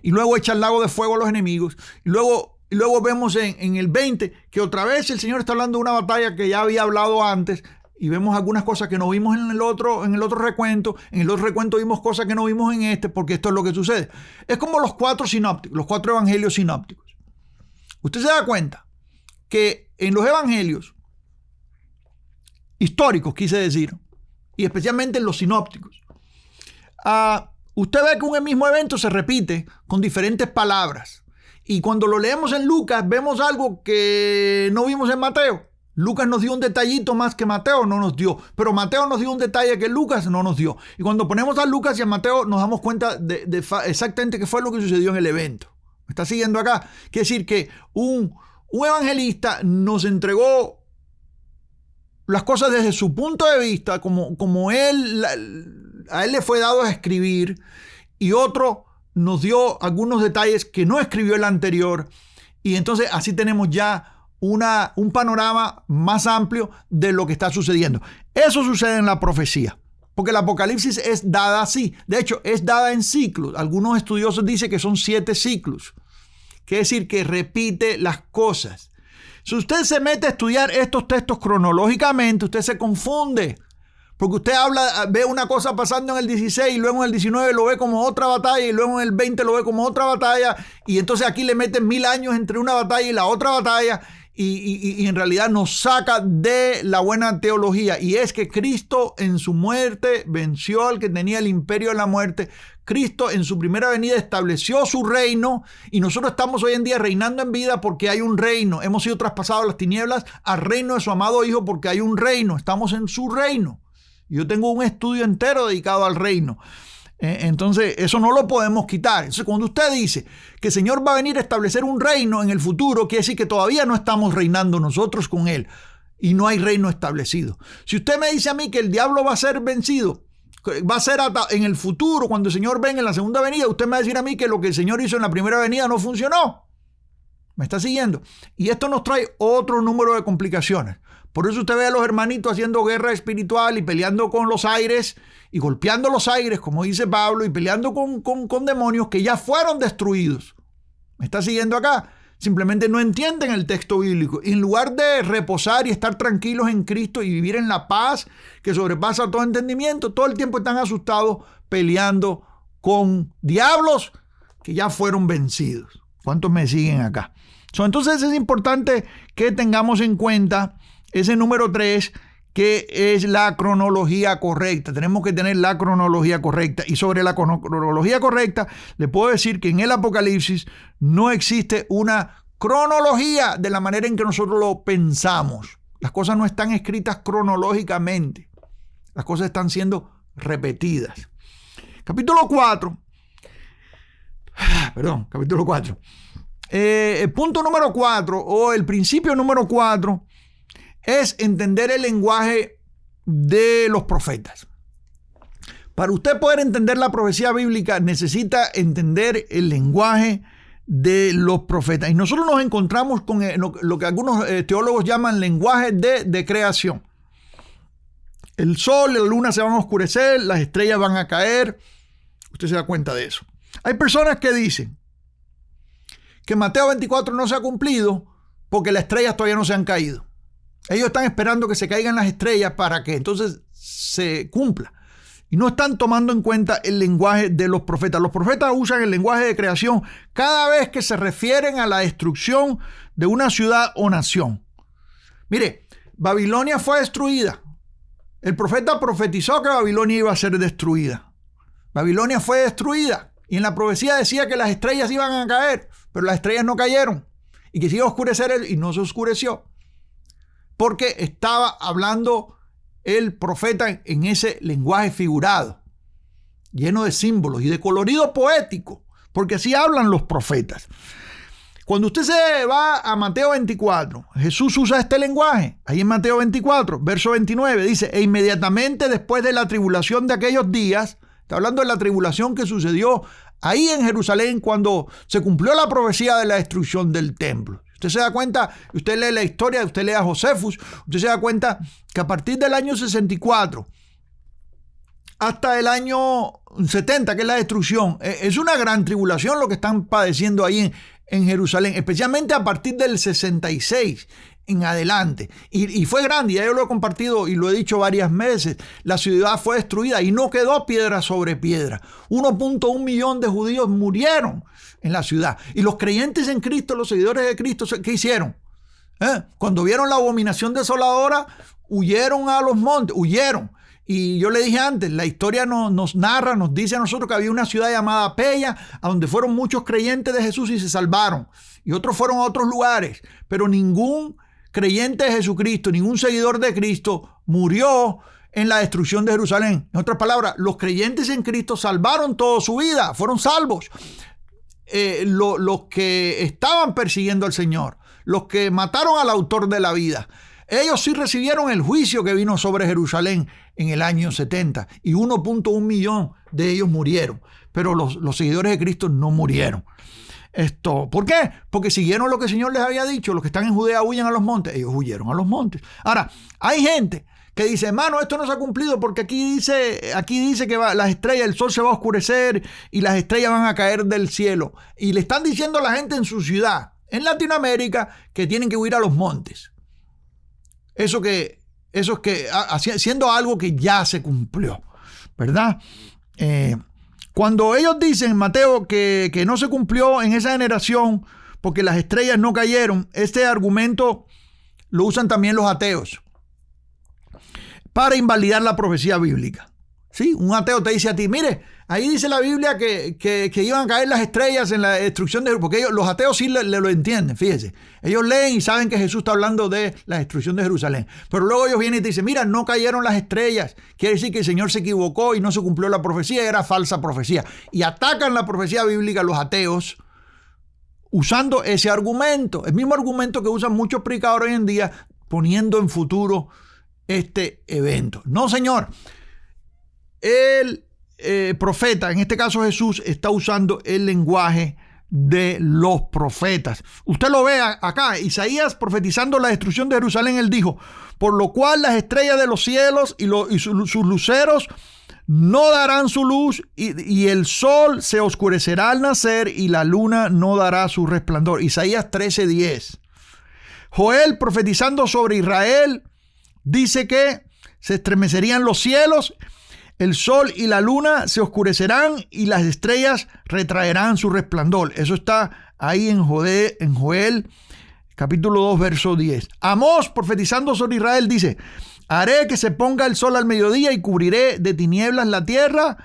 Y luego echa el lago de fuego a los enemigos. Y luego, y luego vemos en, en el 20 que otra vez el Señor está hablando de una batalla que ya había hablado antes y vemos algunas cosas que no vimos en el otro, en el otro recuento. En el otro recuento vimos cosas que no vimos en este, porque esto es lo que sucede. Es como los cuatro sinópticos, los cuatro evangelios sinópticos. Usted se da cuenta que en los evangelios históricos, quise decir, y especialmente en los sinópticos. Ah, usted ve que un mismo evento se repite con diferentes palabras. Y cuando lo leemos en Lucas, vemos algo que no vimos en Mateo. Lucas nos dio un detallito más que Mateo no nos dio, pero Mateo nos dio un detalle que Lucas no nos dio. Y cuando ponemos a Lucas y a Mateo nos damos cuenta de, exactamente qué fue lo que sucedió en el evento. ¿Me está siguiendo acá? Quiere decir que un, un evangelista nos entregó las cosas desde su punto de vista, como, como él, a él le fue dado a escribir, y otro nos dio algunos detalles que no escribió el anterior, y entonces así tenemos ya una, un panorama más amplio de lo que está sucediendo. Eso sucede en la profecía. Porque el Apocalipsis es dada así. De hecho, es dada en ciclos. Algunos estudiosos dicen que son siete ciclos. Quiere decir que repite las cosas. Si usted se mete a estudiar estos textos cronológicamente, usted se confunde. Porque usted habla, ve una cosa pasando en el 16 y luego en el 19 lo ve como otra batalla y luego en el 20 lo ve como otra batalla. Y entonces aquí le meten mil años entre una batalla y la otra batalla y, en realidad nos saca de la buena teología. Y es que Cristo en su muerte venció al que tenía el imperio de la muerte. Cristo en su primera venida estableció su reino y nosotros estamos hoy en día reinando en vida porque hay un reino. Hemos sido traspasados las tinieblas al reino de su amado Hijo porque hay un reino. Estamos en su reino. Yo tengo un estudio entero dedicado al reino. Eh, entonces, eso no lo podemos quitar. Entonces, cuando usted dice que el Señor va a venir a establecer un reino en el futuro, quiere decir que todavía no estamos reinando nosotros con Él y no hay reino establecido. Si usted me dice a mí que el diablo va a ser vencido, va a ser en el futuro, cuando el Señor venga en la segunda venida, usted me va a decir a mí que lo que el Señor hizo en la primera venida no funcionó. ¿Me está siguiendo? Y esto nos trae otro número de complicaciones. Por eso usted ve a los hermanitos haciendo guerra espiritual y peleando con los aires y golpeando los aires, como dice Pablo, y peleando con, con, demonios que ya fueron destruidos. ¿Me está siguiendo acá? Simplemente no entienden el texto bíblico. en lugar de reposar y estar tranquilos en Cristo y vivir en la paz que sobrepasa todo entendimiento, todo el tiempo están asustados peleando con diablos que ya fueron vencidos. ¿Cuántos me siguen acá? entonces es importante que tengamos en cuenta ese número 3 que es la cronología correcta. Tenemos que tener la cronología correcta. Y sobre la cronología correcta, le puedo decir que en el Apocalipsis no existe una cronología de la manera en que nosotros lo pensamos. Las cosas no están escritas cronológicamente. Las cosas están siendo repetidas. Capítulo 4. Perdón, capítulo 4. Eh, punto número 4 o el principio número 4 es entender el lenguaje de los profetas. Para usted poder entender la profecía bíblica necesita entender el lenguaje de los profetas. Y nosotros nos encontramos con eh, lo que algunos eh, teólogos llaman lenguaje de, de creación. El sol la luna se van a oscurecer, las estrellas van a caer. Usted se da cuenta de eso. Hay personas que dicen que Mateo 24 no se ha cumplido porque las estrellas todavía no se han caído. Ellos están esperando que se caigan las estrellas para que entonces se cumpla. Y no están tomando en cuenta el lenguaje de los profetas. Los profetas usan el lenguaje de creación cada vez que se refieren a la destrucción de una ciudad o nación. Mire, Babilonia fue destruida. El profeta profetizó que Babilonia iba a ser destruida. Babilonia fue destruida. Y en la profecía decía que las estrellas iban a caer, pero las estrellas no cayeron. Y que se iba a oscurecer y no se oscureció porque estaba hablando el profeta en ese lenguaje figurado, lleno de símbolos y de colorido poético, porque así hablan los profetas. Cuando usted se va a Mateo 24, Jesús usa este lenguaje. Ahí en Mateo 24, verso 29, dice, e inmediatamente después de la tribulación de aquellos días, está hablando de la tribulación que sucedió ahí en Jerusalén cuando se cumplió la profecía de la destrucción del templo. Usted se da cuenta, usted lee la historia, usted lee a Josefus, usted se da cuenta que a partir del año 64 hasta el año 70, que es la destrucción, e, es una gran tribulación lo que están padeciendo ahí en, Jerusalén, especialmente a partir del 66 en adelante. Y, fue grande, ya yo lo he compartido y lo he dicho varias veces. La ciudad fue destruida y no quedó piedra sobre piedra. 1.1 millón de judíos murieron en la ciudad. Y los creyentes en Cristo, los seguidores de Cristo, ¿qué hicieron? ¿Eh? Cuando vieron la abominación desoladora, huyeron a los montes, huyeron. Y yo le dije antes, la historia nos narra, nos dice a nosotros que había una ciudad llamada Pella, a donde fueron muchos creyentes de Jesús y se salvaron. Y otros fueron a otros lugares. Pero ningún creyente de Jesucristo, ningún seguidor de Cristo murió en la destrucción de Jerusalén. En otras palabras, los creyentes en Cristo salvaron toda su vida, fueron salvos. Eh, los que estaban persiguiendo al Señor, los que mataron al autor de la vida, Ellos sí recibieron el juicio que vino sobre Jerusalén en el año 70 y 1.1 millón de ellos murieron, pero los, los seguidores de Cristo no murieron. Esto, ¿Por qué? Porque siguieron lo que el Señor les había dicho. Los que están en Judea huyen a los montes. Ellos huyeron a los montes. Ahora, hay gente que dice, hermano, esto no se ha cumplido porque aquí dice, aquí dice que va, las estrellas, el sol se va a oscurecer y las estrellas van a caer del cielo. Y le están diciendo a la gente en su ciudad, en Latinoamérica, que tienen que huir a los montes. Eso que, eso es que, haciendo algo que ya se cumplió, ¿verdad? Eh, cuando ellos dicen, Mateo, que, no se cumplió en esa generación porque las estrellas no cayeron, este argumento lo usan también los ateos para invalidar la profecía bíblica. ¿Sí? Un ateo te dice a ti, mire, ahí dice la Biblia que, iban a caer las estrellas en la destrucción de porque ellos, los ateos sí le, lo entienden, fíjese. Ellos leen y saben que Jesús está hablando de la destrucción de Jerusalén. Pero luego ellos vienen y te dicen, mira, no cayeron las estrellas. Quiere decir que el Señor se equivocó y no se cumplió la profecía, era falsa profecía. Y atacan la profecía bíblica los ateos usando ese argumento, el mismo argumento que usan muchos predicadores hoy en día, poniendo en futuro este evento. No, señor. El eh, profeta, en este caso Jesús, está usando el lenguaje de los profetas. Usted lo ve acá, Isaías profetizando la destrucción de Jerusalén, él dijo, por lo cual las estrellas de los cielos y, sus luceros no darán su luz y, y, el sol se oscurecerá al nacer y la luna no dará su resplandor. Isaías 13:10. Joel profetizando sobre Israel dice que se estremecerían los cielos, el sol y la luna se oscurecerán y las estrellas retraerán su resplandor. Eso está ahí en, Joel, en Joel capítulo 2, verso 10. Amós, profetizando sobre Israel, dice, haré que se ponga el sol al mediodía y cubriré de tinieblas la tierra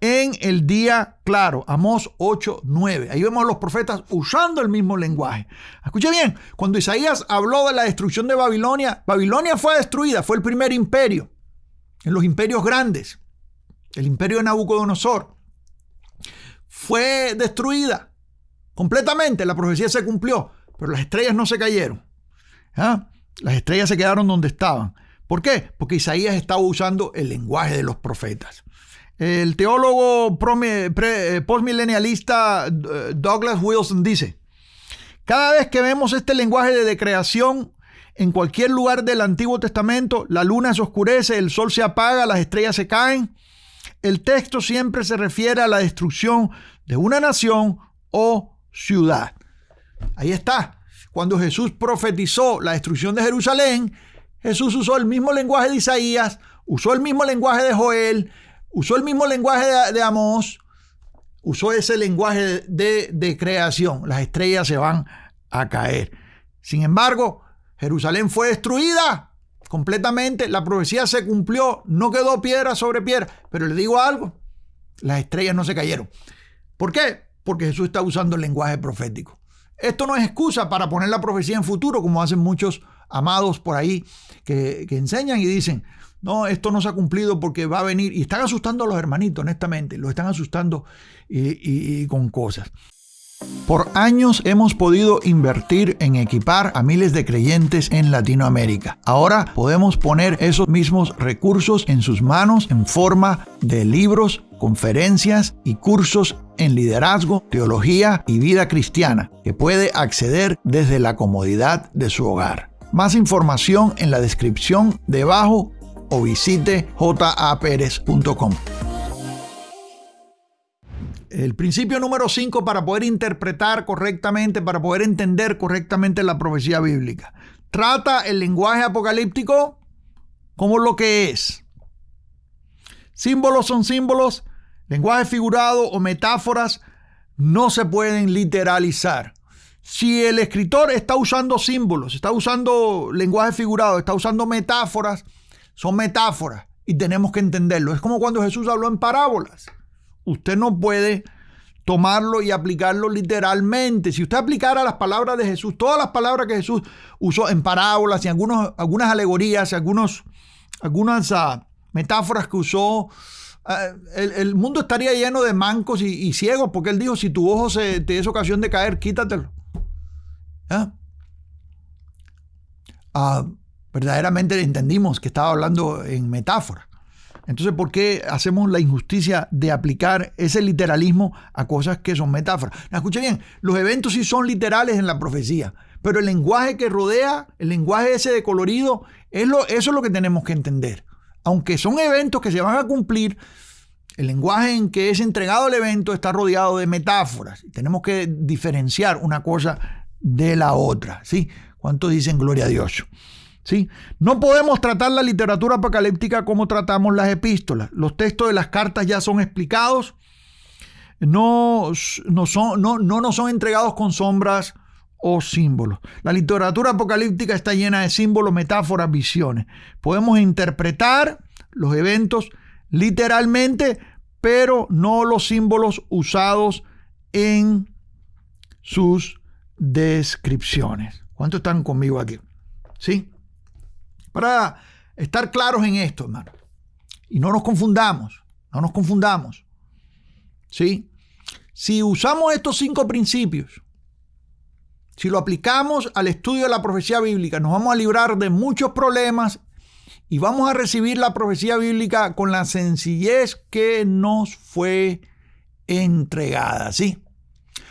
en el día claro. Amós 8, 9. Ahí vemos a los profetas usando el mismo lenguaje. Escuche bien, cuando Isaías habló de la destrucción de Babilonia, Babilonia fue destruida, fue el primer imperio, en los imperios grandes, el imperio de Nabucodonosor. Fue destruida completamente, la profecía se cumplió, pero las estrellas no se cayeron. ¿Ah? Las estrellas se quedaron donde estaban. ¿Por qué? Porque Isaías estaba usando el lenguaje de los profetas. El teólogo eh, postmilenialista eh, Douglas Wilson dice, cada vez que vemos este lenguaje de decreación en cualquier lugar del Antiguo Testamento, la luna se oscurece, el sol se apaga, las estrellas se caen, el texto siempre se refiere a la destrucción de una nación o ciudad. Ahí está. Cuando Jesús profetizó la destrucción de Jerusalén, Jesús usó el mismo lenguaje de Isaías, usó el mismo lenguaje de Joel, usó el mismo lenguaje de, Amós, usó ese lenguaje de, creación. Las estrellas se van a caer. Sin embargo, Jerusalén fue destruida completamente, la profecía se cumplió, no quedó piedra sobre piedra. Pero le digo algo, las estrellas no se cayeron. ¿Por qué? Porque Jesús está usando el lenguaje profético. Esto no es excusa para poner la profecía en futuro, como hacen muchos amados por ahí que enseñan y dicen, no, esto no se ha cumplido porque va a venir. Y están asustando a los hermanitos, honestamente. Los están asustando y, con cosas. Por años hemos podido invertir en equipar a miles de creyentes en Latinoamérica. Ahora podemos poner esos mismos recursos en sus manos en forma de libros, conferencias y cursos en liderazgo, teología y vida cristiana que puede acceder desde la comodidad de su hogar. Más información en la descripción debajo o visite japerez.com. El principio número 5 para poder interpretar correctamente, para poder entender correctamente la profecía bíblica. Trata el lenguaje apocalíptico como lo que es. Símbolos son símbolos, lenguaje figurado o metáforas no se pueden literalizar. Si el escritor está usando símbolos, está usando lenguaje figurado, está usando metáforas, son metáforas y tenemos que entenderlo. Es como cuando Jesús habló en parábolas. Usted no puede tomarlo y aplicarlo literalmente. Si usted aplicara las palabras de Jesús, todas las palabras que Jesús usó en parábolas y algunos, algunas alegorías, algunos, algunas uh, metáforas que usó, uh, el, mundo estaría lleno de mancos y, ciegos, porque él dijo, si tu ojo se, te es ocasión de caer, quítatelo. ¿Ah? Uh, verdaderamente entendimos que estaba hablando en metáfora. Entonces, ¿por qué hacemos la injusticia de aplicar ese literalismo a cosas que son metáforas? Escucha bien, los eventos sí son literales en la profecía, pero el lenguaje que rodea, el lenguaje ese de colorido, es lo, eso es lo que tenemos que entender. Aunque son eventos que se van a cumplir, el lenguaje en que es entregado el evento está rodeado de metáforas. Tenemos que diferenciar una cosa de la otra. ¿sí? ¿Cuántos dicen gloria a Dios? No podemos tratar la literatura apocalíptica como tratamos las epístolas. Los textos de las cartas ya son explicados, no, no, son, no, no nos son entregados con sombras o símbolos. La literatura apocalíptica está llena de símbolos, metáforas, visiones. Podemos interpretar los eventos literalmente, pero no los símbolos usados en sus descripciones. ¿Cuántos están conmigo aquí? ¿Sí? Para estar claros en esto, hermano. Y no nos confundamos, no nos confundamos. ¿Sí? Si usamos estos cinco principios, si lo aplicamos al estudio de la profecía bíblica, nos vamos a librar de muchos problemas y vamos a recibir la profecía bíblica con la sencillez que nos fue entregada. ¿Sí?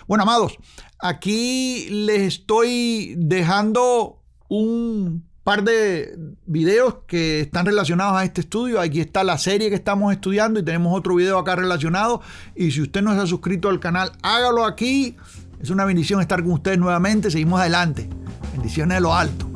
Bueno, amados, aquí les estoy dejando un par de videos que están relacionados a este estudio. Aquí está la serie que estamos estudiando y tenemos otro video acá relacionado. Y si usted no se ha suscrito al canal, hágalo aquí. Es una bendición estar con ustedes nuevamente. Seguimos adelante. Bendiciones de lo alto.